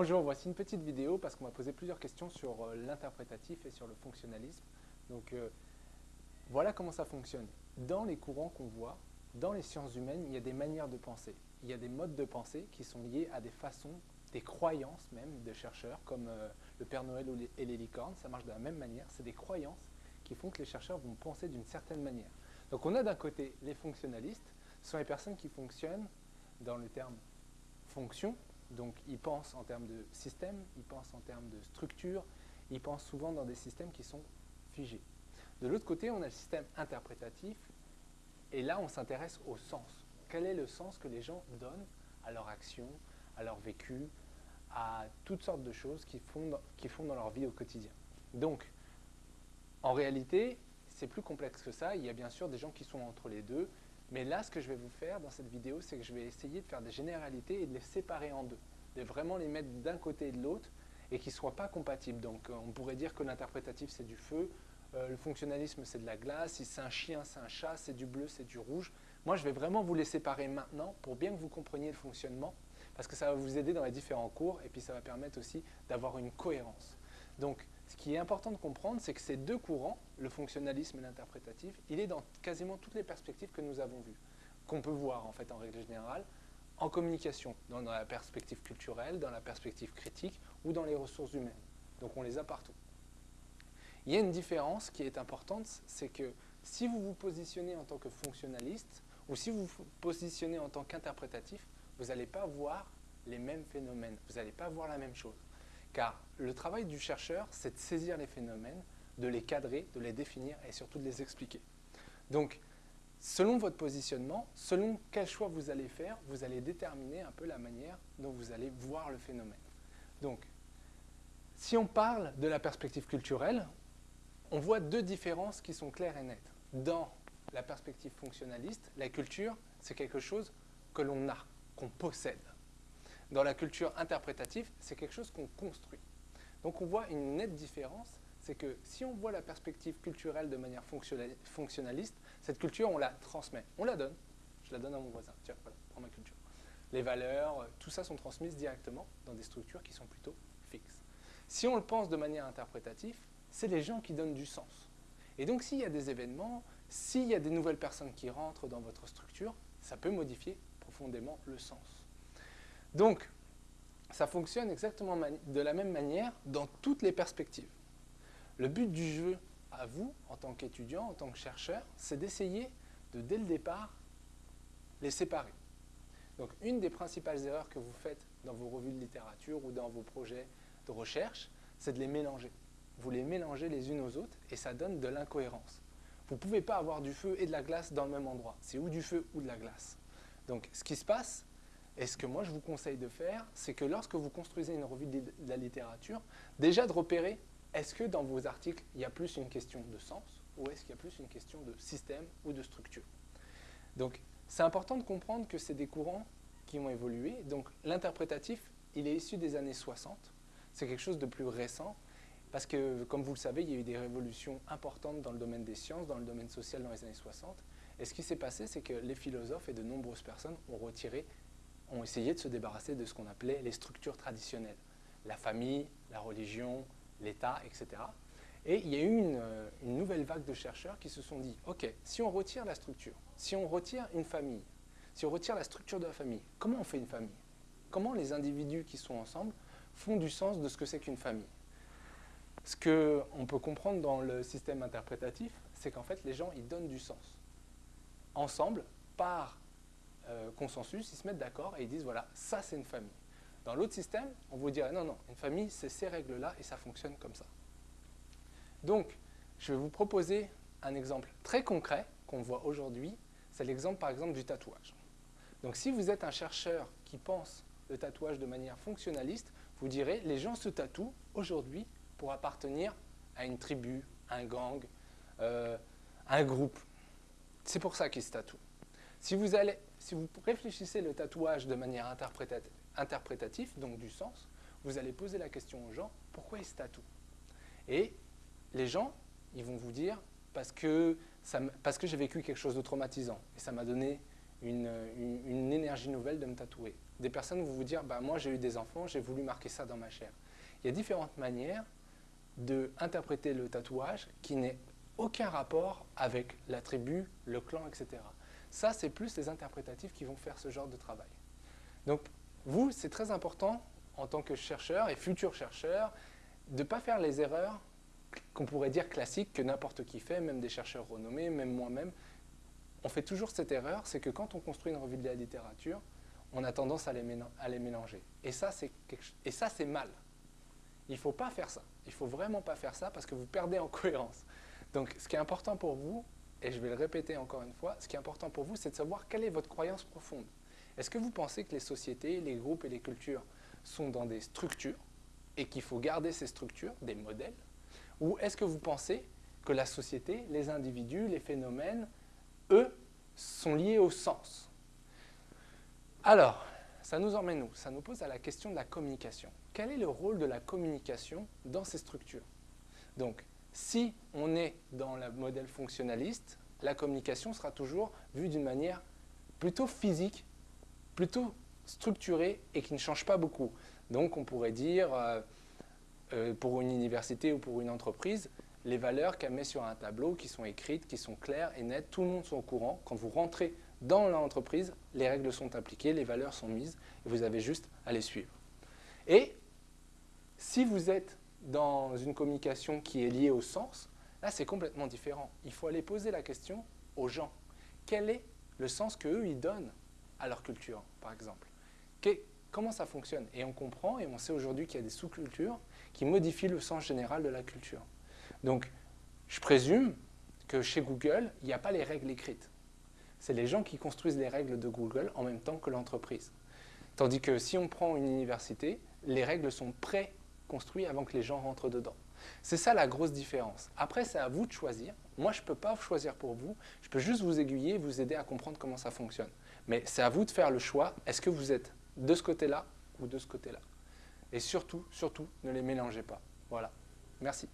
Bonjour, voici une petite vidéo parce qu'on m'a posé plusieurs questions sur euh, l'interprétatif et sur le fonctionnalisme. Donc euh, voilà comment ça fonctionne. Dans les courants qu'on voit, dans les sciences humaines, il y a des manières de penser. Il y a des modes de pensée qui sont liés à des façons, des croyances même de chercheurs, comme euh, le Père Noël et les licornes, ça marche de la même manière. C'est des croyances qui font que les chercheurs vont penser d'une certaine manière. Donc on a d'un côté les fonctionnalistes, ce sont les personnes qui fonctionnent dans le terme fonction, donc ils pensent en termes de système, ils pensent en termes de structure, ils pensent souvent dans des systèmes qui sont figés. De l'autre côté, on a le système interprétatif, et là on s'intéresse au sens. Quel est le sens que les gens donnent à leur action, à leur vécu, à toutes sortes de choses qu'ils font, font dans leur vie au quotidien? Donc, en réalité, c'est plus complexe que ça. Il y a bien sûr des gens qui sont entre les deux, mais là, ce que je vais vous faire dans cette vidéo, c'est que je vais essayer de faire des généralités et de les séparer en deux, de vraiment les mettre d'un côté et de l'autre et qu'ils ne soient pas compatibles. Donc, euh, on pourrait dire que l'interprétatif, c'est du feu, euh, le fonctionnalisme, c'est de la glace, si c'est un chien, c'est un chat, c'est du bleu, c'est du rouge. Moi, je vais vraiment vous les séparer maintenant pour bien que vous compreniez le fonctionnement, parce que ça va vous aider dans les différents cours et puis ça va permettre aussi d'avoir une cohérence. Donc, ce qui est important de comprendre, c'est que ces deux courants, le fonctionnalisme et l'interprétatif, il est dans quasiment toutes les perspectives que nous avons vues, qu'on peut voir en fait en règle générale, en communication, dans la perspective culturelle, dans la perspective critique ou dans les ressources humaines. Donc on les a partout. Il y a une différence qui est importante, c'est que si vous vous positionnez en tant que fonctionnaliste ou si vous vous positionnez en tant qu'interprétatif, vous n'allez pas voir les mêmes phénomènes, vous n'allez pas voir la même chose. Car le travail du chercheur, c'est de saisir les phénomènes, de les cadrer, de les définir et surtout de les expliquer. Donc, selon votre positionnement, selon quel choix vous allez faire, vous allez déterminer un peu la manière dont vous allez voir le phénomène. Donc, si on parle de la perspective culturelle, on voit deux différences qui sont claires et nettes. Dans la perspective fonctionnaliste, la culture, c'est quelque chose que l'on a, qu'on possède dans la culture interprétative, c'est quelque chose qu'on construit. Donc on voit une nette différence, c'est que si on voit la perspective culturelle de manière fonctionnaliste, cette culture, on la transmet, on la donne. Je la donne à mon voisin, tiens, voilà, prends ma culture. Les valeurs, tout ça sont transmises directement dans des structures qui sont plutôt fixes. Si on le pense de manière interprétative, c'est les gens qui donnent du sens. Et donc s'il y a des événements, s'il y a des nouvelles personnes qui rentrent dans votre structure, ça peut modifier profondément le sens. Donc, ça fonctionne exactement de la même manière dans toutes les perspectives. Le but du jeu, à vous, en tant qu'étudiant, en tant que chercheur, c'est d'essayer de, dès le départ, les séparer. Donc, une des principales erreurs que vous faites dans vos revues de littérature ou dans vos projets de recherche, c'est de les mélanger. Vous les mélangez les unes aux autres et ça donne de l'incohérence. Vous ne pouvez pas avoir du feu et de la glace dans le même endroit. C'est ou du feu ou de la glace. Donc, ce qui se passe, et ce que moi je vous conseille de faire, c'est que lorsque vous construisez une revue de la littérature, déjà de repérer, est-ce que dans vos articles, il y a plus une question de sens ou est-ce qu'il y a plus une question de système ou de structure? Donc, c'est important de comprendre que c'est des courants qui ont évolué. Donc, l'interprétatif, il est issu des années 60. C'est quelque chose de plus récent parce que, comme vous le savez, il y a eu des révolutions importantes dans le domaine des sciences, dans le domaine social dans les années 60. Et ce qui s'est passé, c'est que les philosophes et de nombreuses personnes ont retiré ont essayé de se débarrasser de ce qu'on appelait les structures traditionnelles. La famille, la religion, l'État, etc. Et il y a eu une, euh, une, nouvelle vague de chercheurs qui se sont dit, OK, si on retire la structure, si on retire une famille, si on retire la structure de la famille, comment on fait une famille? Comment les individus qui sont ensemble font du sens de ce que c'est qu'une famille? Ce qu'on peut comprendre dans le système interprétatif, c'est qu'en fait, les gens, ils donnent du sens. Ensemble, par euh, consensus, ils se mettent d'accord et ils disent voilà, ça c'est une famille. Dans l'autre système, on vous dirait non, non, une famille c'est ces règles-là et ça fonctionne comme ça. Donc, je vais vous proposer un exemple très concret qu'on voit aujourd'hui, c'est l'exemple par exemple du tatouage. Donc si vous êtes un chercheur qui pense le tatouage de manière fonctionnaliste, vous direz les gens se tatouent aujourd'hui pour appartenir à une tribu, un gang, euh, un groupe. C'est pour ça qu'ils se tatouent. Si vous, allez, si vous réfléchissez le tatouage de manière interprétative, donc du sens, vous allez poser la question aux gens, pourquoi ils se tatouent? Et les gens, ils vont vous dire, parce que, j'ai vécu quelque chose de traumatisant, et ça m'a donné une, énergie nouvelle de me tatouer. Des personnes vont vous dire, bah, moi j'ai eu des enfants, j'ai voulu marquer ça dans ma chair. Il y a différentes manières d'interpréter le tatouage qui n'ait aucun rapport avec la tribu, le clan, etc. Ça, c'est plus les interprétatifs qui vont faire ce genre de travail. Donc, vous, c'est très important, en tant que chercheur et futur chercheur, de ne pas faire les erreurs qu'on pourrait dire classiques que n'importe qui fait, même des chercheurs renommés, même moi-même. On fait toujours cette erreur, c'est que quand on construit une revue de la littérature, on a tendance à les, mélanger. Et ça, c'est mal. Il ne faut pas faire ça. Il ne faut vraiment pas faire ça parce que vous perdez en cohérence. Donc, ce qui est important pour vous, et je vais le répéter encore une fois, ce qui est important pour vous, c'est de savoir quelle est votre croyance profonde. Est-ce que vous pensez que les sociétés, les groupes et les cultures sont dans des structures et qu'il faut garder ces structures, des modèles? Ou est-ce que vous pensez que la société, les individus, les phénomènes, eux, sont liés au sens? Alors, ça nous emmène où? Ça nous pose à la question de la communication. Quel est le rôle de la communication dans ces structures? Donc, si on est dans le modèle fonctionnaliste, la communication sera toujours vue d'une manière plutôt physique, plutôt structurée et qui ne change pas beaucoup. Donc on pourrait dire, euh, euh, pour une université ou pour une entreprise, les valeurs qu'elle met sur un tableau, qui sont écrites, qui sont claires et nettes, tout le monde est au courant. Quand vous rentrez dans l'entreprise, les règles sont appliquées, les valeurs sont mises, et vous avez juste à les suivre. Et si vous êtes dans une communication qui est liée au sens, là c'est complètement différent. Il faut aller poser la question aux gens. Quel est le sens qu'eux, ils donnent à leur culture, par exemple? Comment ça fonctionne? Et on comprend et on sait aujourd'hui qu'il y a des sous-cultures qui modifient le sens général de la culture. Donc, je présume que chez Google, il n'y a pas les règles écrites. C'est les gens qui construisent les règles de Google en même temps que l'entreprise. Tandis que si on prend une université, les règles sont prêtes construit avant que les gens rentrent dedans. C'est ça la grosse différence. Après, c'est à vous de choisir. Moi, je ne peux pas choisir pour vous. Je peux juste vous aiguiller, vous aider à comprendre comment ça fonctionne. Mais c'est à vous de faire le choix. Est-ce que vous êtes de ce côté-là ou de ce côté-là? Et surtout, surtout, ne les mélangez pas. Voilà. Merci.